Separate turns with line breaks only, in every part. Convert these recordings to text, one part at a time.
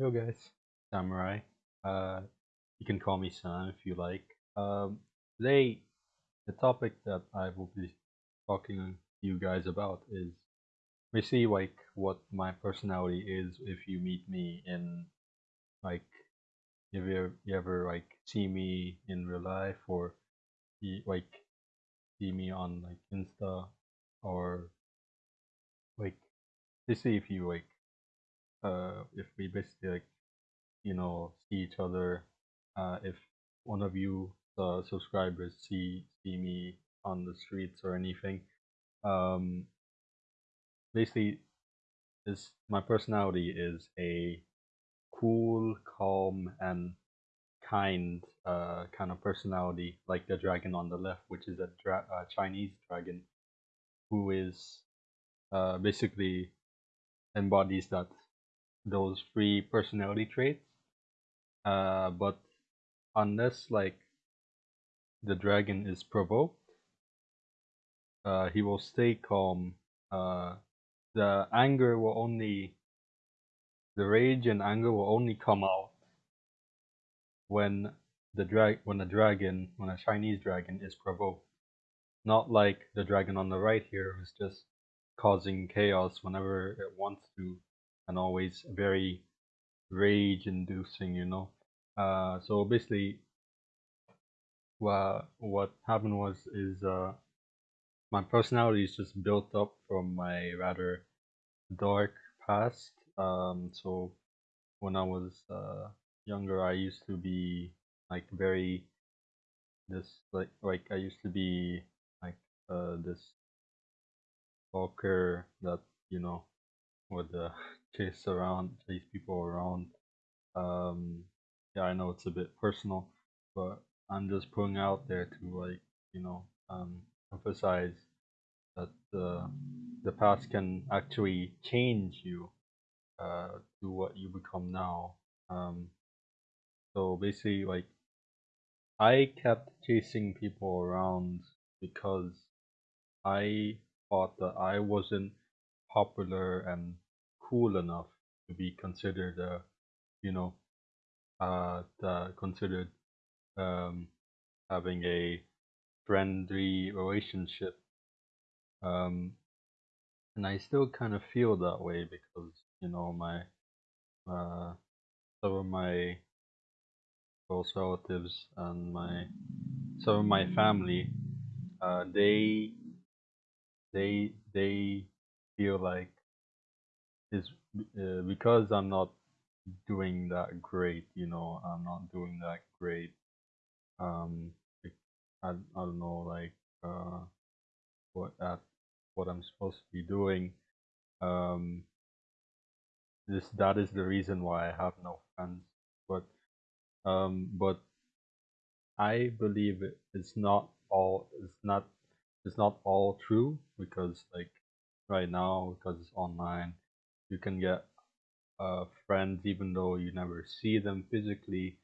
Yo guys, Samurai. Uh, you can call me Sam if you like. Um, today, the topic that I will be talking to you guys about is basically like what my personality is if you meet me in like if you ever, you ever like see me in real life or like see me on like Insta or like basically if you like uh if we basically like you know see each other uh if one of you uh, subscribers see see me on the streets or anything um basically is my personality is a cool calm and kind uh kind of personality like the dragon on the left which is a dra- uh, chinese dragon who is uh basically embodies that those three personality traits. Uh but unless like the dragon is provoked uh he will stay calm. Uh the anger will only the rage and anger will only come out when the drag when a dragon when a chinese dragon is provoked. Not like the dragon on the right here who's just causing chaos whenever it wants to and always very rage inducing you know? Uh so basically what what happened was is uh my personality is just built up from my rather dark past. Um so when i was uh younger i used to be like very this like like i used to be like uh this stalker that you know would the chase around chase people around. Um yeah i know it's a bit personal but i'm just putting out there to like you know um emphasize that the the past can actually change you uh to what you become now. Um so basically like i kept chasing people around because i thought that i wasn't popular and cool enough to be considered a you know uh considered um having a friendly relationship um and i still kind of feel that way because you know my uh some of my close relatives and my some of my family uh they they they feel like is uh, because i'm not doing that great you know i'm not doing that great um I, I don't know like uh what at what i'm supposed to be doing um this that is the reason why i have no friends but um but i believe it, it's not all it's not it's not all true because like right now because it's online. You can get uh friends even though you never see them physically.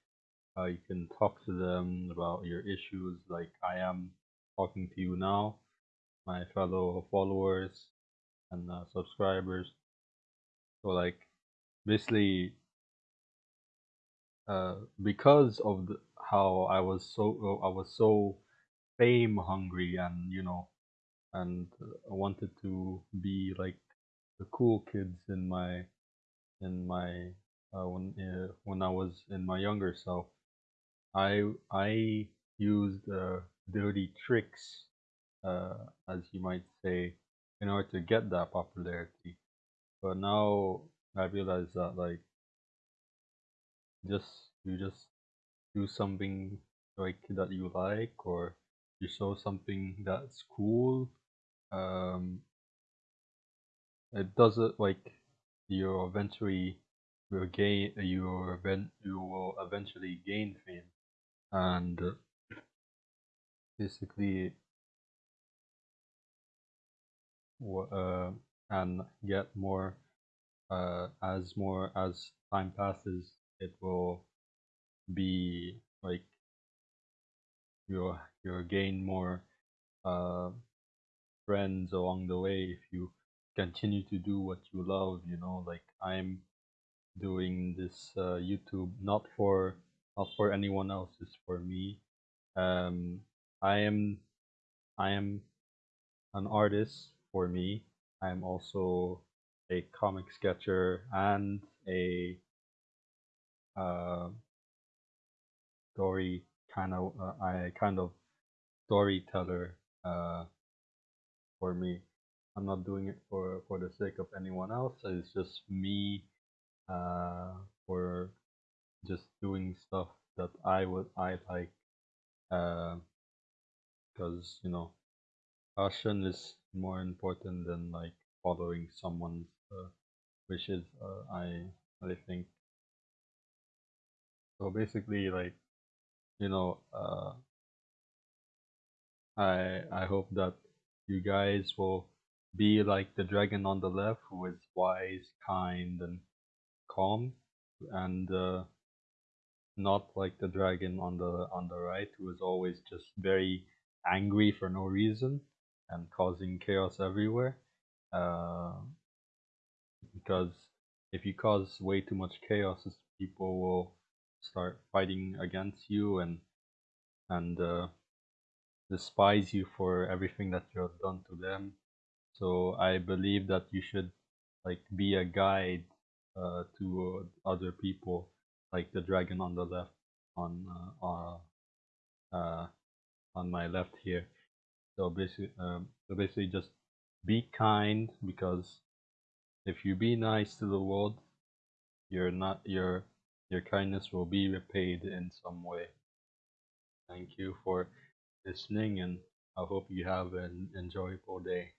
Uh, you can talk to them about your issues like i am talking to you now my fellow followers and uh, subscribers. So like basically uh, because of the, how I was so I was so fame hungry and you know and I wanted to be like the cool kids in my in my uh, when uh, when I was in my younger self. I I used uh, dirty tricks uh, as you might say in order to get that popularity. But now I realize that like just you just do something like that you like or you show something that's cool um it does it like you eventually will gain you event you will eventually gain fame. And uh, basically uh and get more uh as more as time passes it will be like you'll you'll gain more uh friends along the way if you continue to do what you love you know like i'm doing this uh, YouTube not for not for anyone else, it's for me. Um, I am I am an artist for me. I am also a comic sketcher and a uh, story kind of uh, I kind of storyteller uh, for me. I'm not doing it for for the sake of anyone else. It's just me uh, for just doing stuff that I would I like because uh, you know passion is more important than like following someone's uh, wishes. Uh, I I think so. Basically, like you know, uh, I I hope that you guys will be like the dragon on the left, who is wise, kind, and calm, and uh, not like the dragon on the on the right, who is always just very angry for no reason and causing chaos everywhere. Uh, because if you cause way too much chaos, people will start fighting against you and and uh, despise you for everything that you have done to them. So I believe that you should like be a guide uh, to uh, other people, like the dragon on the left on uh, uh, uh on my left here. So basically, um, so basically, just be kind because if you be nice to the world, your not your your kindness will be repaid in some way. Thank you for listening, and I hope you have an enjoyable day.